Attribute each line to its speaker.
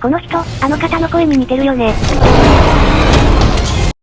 Speaker 1: この人、あの方の声に似てるよね。